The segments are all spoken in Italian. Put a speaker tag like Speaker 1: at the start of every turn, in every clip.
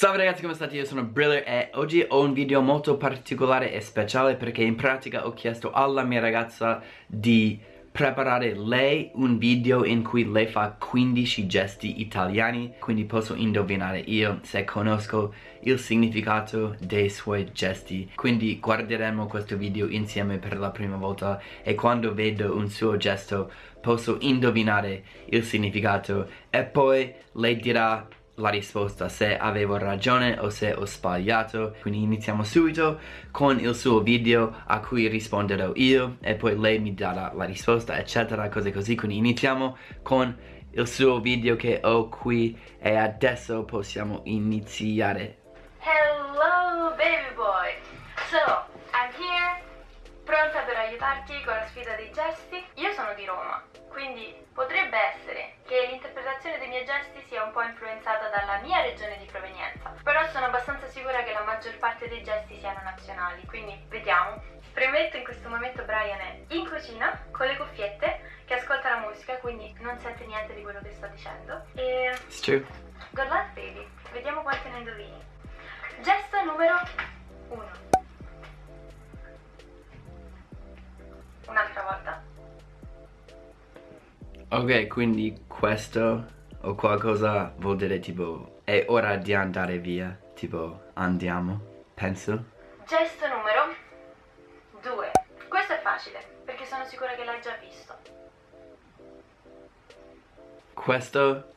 Speaker 1: Salve ragazzi come state? Io sono Briller e oggi ho un video molto particolare e speciale perché in pratica ho chiesto alla mia ragazza di preparare lei un video in cui lei fa 15 gesti italiani. Quindi posso indovinare io se conosco il significato dei suoi gesti. Quindi guarderemo questo video insieme per la prima volta e quando vedo un suo gesto posso indovinare il significato. E poi lei dirà la risposta se avevo ragione o se ho sbagliato. Quindi iniziamo subito con il suo video a cui risponderò io e poi lei mi darà la risposta eccetera cose così. Quindi iniziamo con il suo video che ho qui e adesso possiamo iniziare.
Speaker 2: Hello baby boy. So, I'm here Pronta per aiutarti con la sfida dei gesti sono di Roma quindi potrebbe essere che l'interpretazione dei miei gesti sia un po' influenzata dalla mia regione di provenienza, però sono abbastanza sicura che la maggior parte dei gesti siano nazionali, quindi vediamo. Premetto in questo momento Brian è in cucina con le cuffiette che ascolta la musica, quindi non sente niente di quello che sto dicendo. E...
Speaker 1: It's true.
Speaker 2: Good luck baby,
Speaker 1: Ok, quindi questo o qualcosa vuol dire tipo è ora di andare via, tipo andiamo, penso.
Speaker 2: Gesto numero 2. Questo è facile, perché sono sicura che l'hai già visto.
Speaker 1: Questo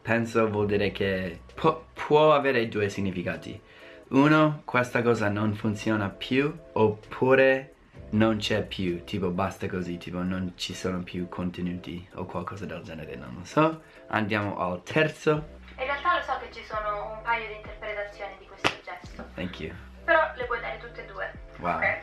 Speaker 1: penso vuol dire che pu può avere due significati. Uno, questa cosa non funziona più, oppure non c'è più, tipo basta così, tipo non ci sono più contenuti o qualcosa del genere, non lo so. Andiamo al terzo.
Speaker 2: In realtà lo so che ci sono un paio di interpretazioni di questo gesto.
Speaker 1: Thank you.
Speaker 2: Però le puoi dare tutte e due.
Speaker 1: Wow.
Speaker 2: Ok?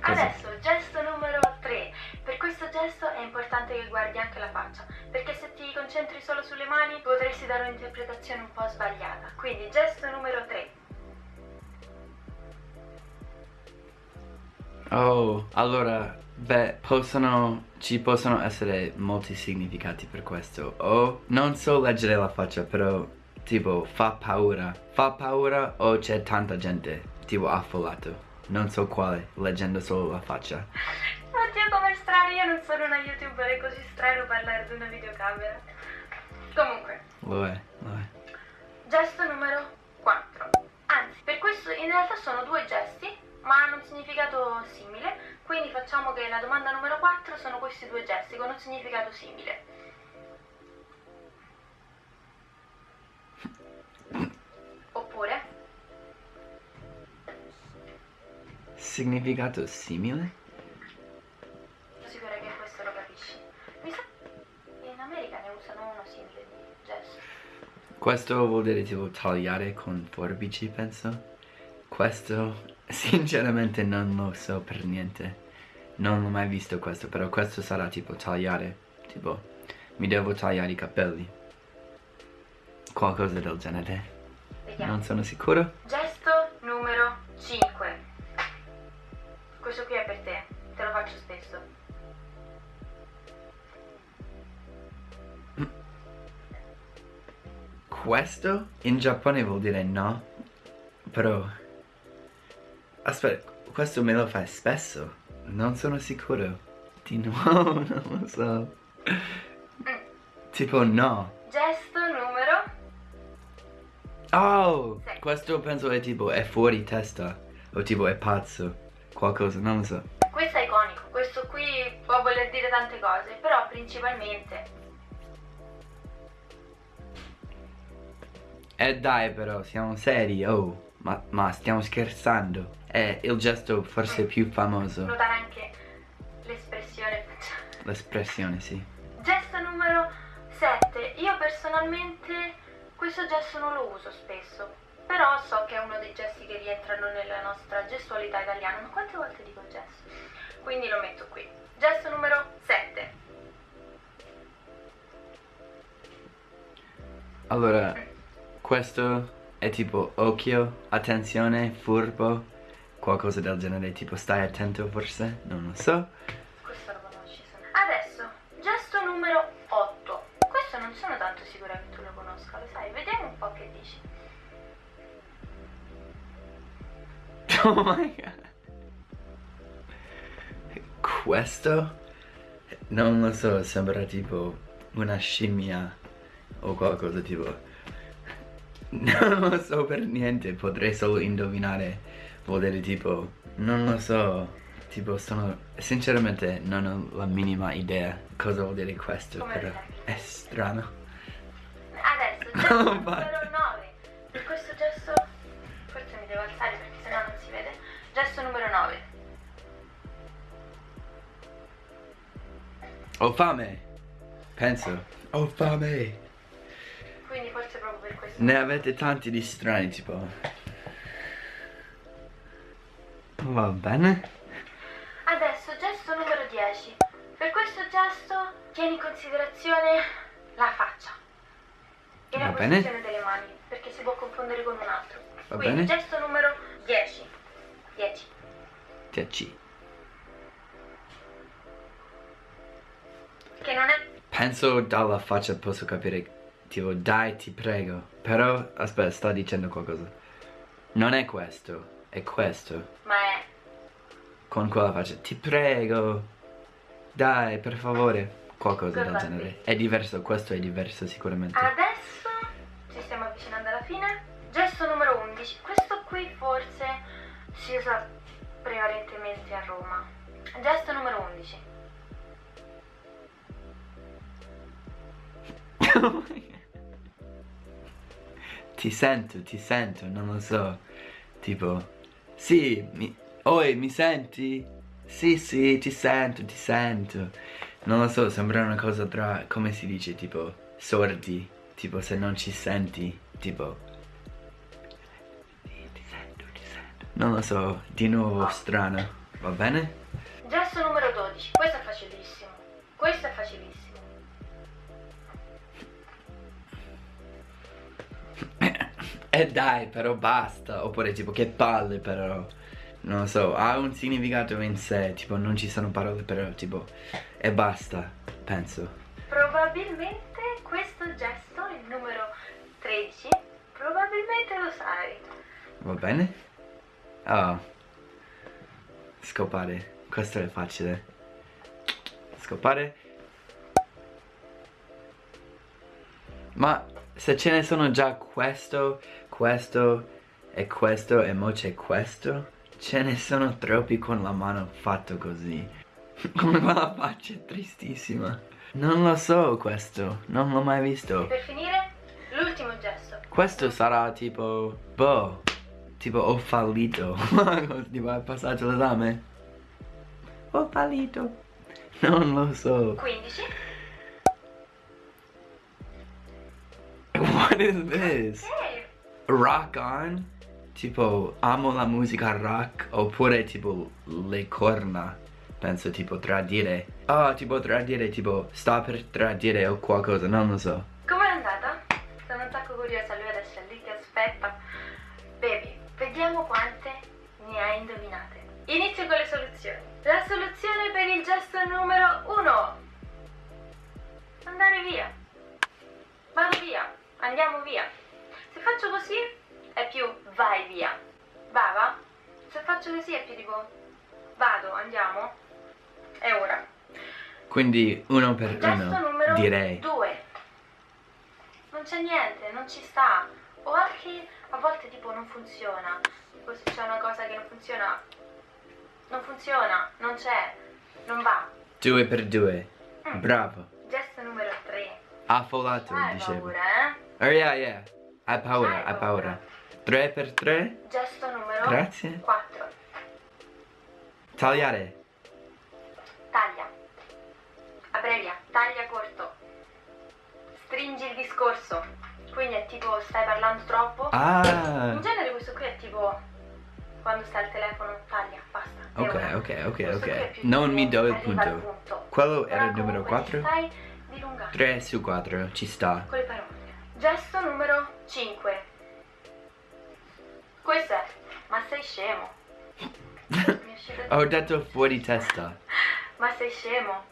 Speaker 1: Cosa?
Speaker 2: Adesso, gesto numero 3. Per questo gesto è importante che guardi anche la faccia, perché se ti concentri solo sulle mani potresti dare un'interpretazione un po' sbagliata. Quindi, gesto numero 3.
Speaker 1: Oh, allora, beh, possono, ci possono essere molti significati per questo. O, non so leggere la faccia, però, tipo, fa paura. Fa paura o c'è tanta gente, tipo, affollato. Non so quale, leggendo solo la faccia.
Speaker 2: Oddio, com'è strano, io non sono una youtuber, è così strano parlare ad una videocamera. Comunque,
Speaker 1: Lo è, lo è.
Speaker 2: gesto numero 4. Anzi, per questo in realtà sono due gesti, ma hanno un significato simile, quindi facciamo che la domanda numero 4 sono questi due gesti con un significato simile. Oppure,
Speaker 1: Significato simile?
Speaker 2: sono sicura che questo lo capisci. Mi sa che in America ne usano uno simile di gesto.
Speaker 1: Questo vuol dire tipo tagliare con forbici, penso. Questo, sinceramente, non lo so per niente. Non l'ho mai visto questo, però questo sarà tipo tagliare. Tipo, mi devo tagliare i capelli. Qualcosa del genere.
Speaker 2: Vediamo.
Speaker 1: Non sono sicuro.
Speaker 2: Gesto numero 5. Questo qui è per te, te lo faccio spesso.
Speaker 1: Questo in Giappone vuol dire no. Però... Aspetta, questo me lo fai spesso. Non sono sicuro. Di nuovo, non lo so. Tipo no.
Speaker 2: Gesto numero
Speaker 1: Oh!
Speaker 2: Sì.
Speaker 1: Questo penso è tipo è fuori testa. O tipo è pazzo. Qualcosa, non lo so.
Speaker 2: Questo è iconico, questo qui può voler dire tante cose, però principalmente
Speaker 1: Eh dai però, siamo seri, oh. Ma, ma stiamo scherzando. È il gesto forse più famoso.
Speaker 2: notare anche l'espressione.
Speaker 1: L'espressione, sì.
Speaker 2: Gesto numero 7. Io personalmente questo gesto non lo uso spesso, però so che è uno dei gesti che rientrano nella nostra gestualità italiana. Ma quante volte dico gesto? Quindi lo metto qui. Gesto numero 7.
Speaker 1: Allora, questo è tipo occhio, attenzione, furbo, qualcosa del genere, tipo stai attento forse, non lo so.
Speaker 2: Questo lo conosci. se no. Adesso, gesto numero 8. Questo non sono tanto sicura che tu lo conosca, lo sai. Vediamo un po' che dici.
Speaker 1: Oh my god. Questo? Non lo so, sembra tipo una scimmia o qualcosa tipo. Non lo so per niente, potrei solo indovinare. Vuol dire tipo, non lo so. Tipo sono, sinceramente non ho la minima idea cosa vuol dire questo,
Speaker 2: Come
Speaker 1: però è strano.
Speaker 2: Adesso, gesto
Speaker 1: Non
Speaker 2: numero
Speaker 1: va.
Speaker 2: 9. Per questo gesto, forse mi devo alzare perché sennò non si vede. Gesto numero 9.
Speaker 1: Ho fame! Penso. Ho fame!
Speaker 2: Quindi forse proprio per questo.
Speaker 1: Ne avete tanti di strani, tipo. Va bene?
Speaker 2: Adesso gesto numero 10. Per questo gesto tieni in considerazione la faccia e la
Speaker 1: Va bene.
Speaker 2: posizione delle mani, perché si può confondere con un altro.
Speaker 1: Va
Speaker 2: Quindi
Speaker 1: bene.
Speaker 2: gesto numero 10. 10.
Speaker 1: 10.
Speaker 2: Che non è
Speaker 1: Penso dalla faccia posso capire, tipo, dai, ti prego. Però, aspetta, sta dicendo qualcosa. Non è questo, è questo.
Speaker 2: ma è
Speaker 1: Con quella faccia, ti prego. Dai, per favore. Qualcosa del
Speaker 2: Guardate.
Speaker 1: genere. È diverso, questo è diverso sicuramente.
Speaker 2: Adesso ci stiamo avvicinando alla fine. Gesto numero 11. Questo qui forse si usa prevalentemente a Roma. Gesto numero 11.
Speaker 1: ti sento, ti sento, non lo so. Tipo, sì, mi... Oi, mi senti? Sì, sì, ti sento, ti sento. Non lo so, sembra una cosa tra, come si dice, tipo, sordi. Tipo, se non ci senti, tipo... Sì, ti sento, ti sento. Non lo so, di nuovo strano. Va bene?
Speaker 2: Gesto numero 12. Questo è facilissimo. Questo è facilissimo.
Speaker 1: E dai, però basta. Oppure tipo che palle però. Non lo so, ha un significato in sé, tipo non ci sono parole però tipo e basta, penso.
Speaker 2: Probabilmente questo gesto, il numero 13, probabilmente lo sai.
Speaker 1: Va bene? Oh. Scopare. Questo è facile. Scopare. Ma se ce ne sono già questo, questo e questo e mo c'è questo, ce ne sono troppi con la mano fatto così. Con quella faccia tristissima. Non lo so questo, non l'ho mai
Speaker 2: E
Speaker 1: visto.
Speaker 2: per finire, l'ultimo gesto.
Speaker 1: Questo sarà tipo, boh, tipo ho fallito. tipo hai passato l'esame? Ho fallito. Non lo so.
Speaker 2: 15.
Speaker 1: What is this?
Speaker 2: Ok.
Speaker 1: Rock on? Tipo, amo la musica rock oppure tipo le corna. Penso tipo tradire. Ah, tipo tradire, tipo sta per tradire o qualcosa, non lo so.
Speaker 2: Com'è andata? Sono un sacco curiosa, lui adesso lì che aspetta. Baby, vediamo quante ne hai indovinate. Inizio con le soluzioni. La soluzione per il gesto numero 1. Andare via. Vado via. Andiamo via. Se faccio così è più vai via. Va, va. Se faccio così è più tipo vado, andiamo. È ora.
Speaker 1: Quindi uno per
Speaker 2: Gesto
Speaker 1: uno,
Speaker 2: numero
Speaker 1: direi.
Speaker 2: 2. Non c'è niente, non ci sta. O anche a volte tipo non funziona. Tipo se c'è una cosa che non funziona. Non funziona, non c'è, non va.
Speaker 1: Due per due.
Speaker 2: Mm.
Speaker 1: Bravo.
Speaker 2: Gesto numero 3.
Speaker 1: Affolato,
Speaker 2: Hai
Speaker 1: dicevo.
Speaker 2: paura, eh?
Speaker 1: Oh yeah, yeah. Hai paura,
Speaker 2: Hai
Speaker 1: paura.
Speaker 2: paura.
Speaker 1: 3 per 3?
Speaker 2: Gesto numero
Speaker 1: Grazie.
Speaker 2: 4.
Speaker 1: Tagliare.
Speaker 2: Taglia. Abbrevia, taglia corto. Stringi il discorso. Quindi è tipo stai parlando troppo.
Speaker 1: Ah.
Speaker 2: In genere questo qui è tipo quando stai al telefono, taglia, basta.
Speaker 1: Ok, ok, ok, ok. Non mi do il
Speaker 2: al
Speaker 1: punto. Quello era
Speaker 2: Però
Speaker 1: il numero
Speaker 2: comunque
Speaker 1: 4?
Speaker 2: Stai dilungando
Speaker 1: 3 su 4, ci sta.
Speaker 2: con le parole. Gesto numero 5. Questo è, ma sei scemo.
Speaker 1: Ho detto fuori testa.
Speaker 2: Ma sei scemo?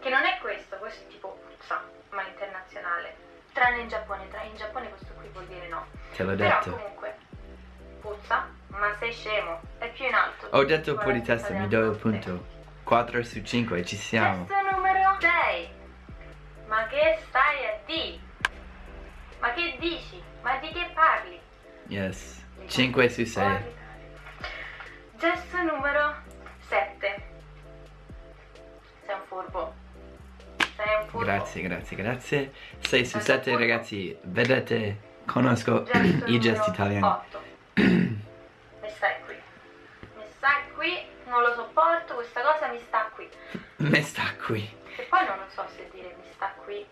Speaker 2: Che non è questo, questo è tipo puzza, ma internazionale. Tranne in Giappone, tra in Giappone questo qui vuol dire no.
Speaker 1: Te l'ho
Speaker 2: Però
Speaker 1: detto.
Speaker 2: comunque, puzza, ma sei scemo. È più in alto.
Speaker 1: Ho detto fuori testa, mi do il punto. 4 su 5, ci siamo.
Speaker 2: Gesto numero 6. Ma che stai a di? Ma che dici? Ma di che parli?
Speaker 1: Yes. 5 su 6.
Speaker 2: Gesto numero 7. Sei un furbo. Sei un furbo.
Speaker 1: Grazie, grazie, grazie. 6 su
Speaker 2: Sei
Speaker 1: 7
Speaker 2: un furbo.
Speaker 1: ragazzi, vedete, conosco
Speaker 2: Gesto
Speaker 1: i gesti italiani.
Speaker 2: 8. mi stai qui. Mi stai qui, non lo sopporto, questa cosa mi sta qui.
Speaker 1: Me sta qui.
Speaker 2: E poi non so se dire mi sta qui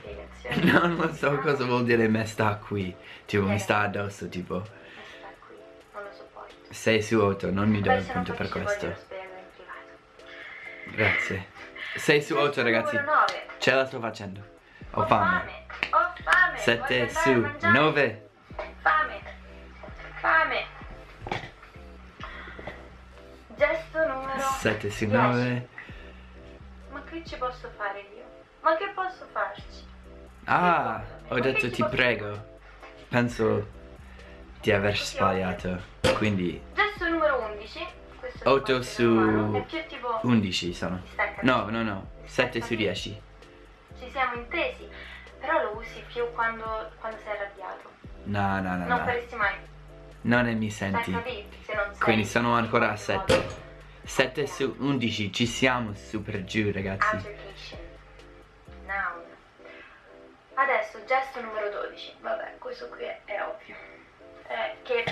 Speaker 2: spiegazione.
Speaker 1: Non lo so cosa vuol dire me sta qui. Tipo, mi sta addosso, tipo.
Speaker 2: Non lo sopporto.
Speaker 1: 6 su 8, non mi do il
Speaker 2: non
Speaker 1: punto per questo. Grazie. 6 su 8
Speaker 2: Gesto
Speaker 1: ragazzi.
Speaker 2: numero 9.
Speaker 1: Ce la sto facendo. Ho fame.
Speaker 2: Ho fame.
Speaker 1: 7
Speaker 2: voglio andare a
Speaker 1: su
Speaker 2: mangiare.
Speaker 1: 9.
Speaker 2: Fame. Fame. Gesto numero
Speaker 1: 7 su
Speaker 2: 10.
Speaker 1: 9.
Speaker 2: Ma che ci posso fare io? Ma che posso farci?
Speaker 1: Ah, ho detto ti prego. Penso di aver sbagliato. Quindi
Speaker 2: Gesto numero 11. Questo è
Speaker 1: 8
Speaker 2: il
Speaker 1: su
Speaker 2: tipo
Speaker 1: 11 sono. No, no, no. 7 su 10.
Speaker 2: Ci siamo intesi. Però lo usi più quando, quando sei arrabbiato.
Speaker 1: No, no, no,
Speaker 2: Non
Speaker 1: no.
Speaker 2: faresti mai.
Speaker 1: Non ne mi senti.
Speaker 2: capito? Se non sei.
Speaker 1: Quindi sono ancora a
Speaker 2: in qualche
Speaker 1: 7.
Speaker 2: modo.
Speaker 1: 7 su 11. Ci siamo super giù, ragazzi.
Speaker 2: Adesso gesto numero 12. Vabbè, questo qui è, è ovvio. Eh, che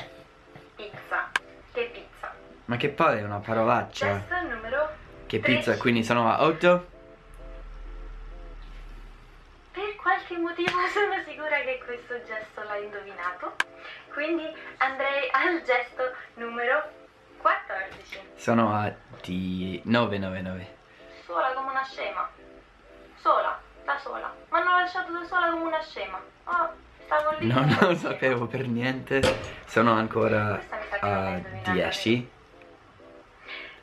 Speaker 2: pizza. Che pizza.
Speaker 1: Ma che poi è una parolaccia.
Speaker 2: Gesto numero
Speaker 1: Che pizza,
Speaker 2: 13.
Speaker 1: quindi sono a 8?
Speaker 2: Per qualche motivo sono sicura che questo gesto l'ha indovinato. Quindi andrei al gesto numero 14.
Speaker 1: Sono a di 9, 9, 9.
Speaker 2: Sola come una scema. Sola, da sola. Mi hanno lasciato da sola come una scema. Oh, stavo lì.
Speaker 1: Non lo sapevo per niente. Sono ancora a
Speaker 2: indovinata,
Speaker 1: 10.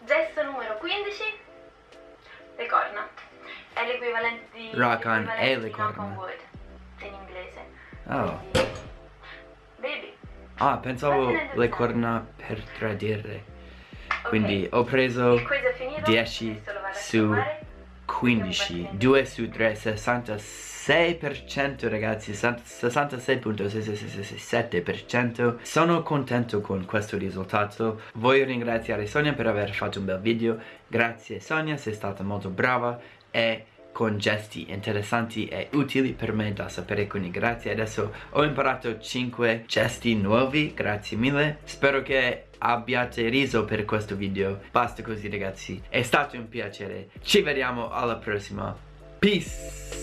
Speaker 2: Gesto numero 15. Le corna. È l'equivalente di
Speaker 1: Rock on e le corna.
Speaker 2: in inglese.
Speaker 1: Oh.
Speaker 2: Quindi, baby.
Speaker 1: Ah, pensavo le corna per tradire.
Speaker 2: Ok.
Speaker 1: Quindi ho preso
Speaker 2: il quiz è finito.
Speaker 1: 10
Speaker 2: Adesso lo vado a
Speaker 1: su. 15. 2 su 3, 66% ragazzi, 66.667%. Sono contento con questo risultato. Voglio ringraziare Sonia per aver fatto un bel video. Grazie Sonia, sei stata molto brava e con gesti interessanti e utili per me da sapere quindi grazie. Adesso ho imparato 5 gesti nuovi grazie mille. Spero che abbiate riso per questo video. Basta così ragazzi. È stato un piacere. Ci vediamo alla prossima. Peace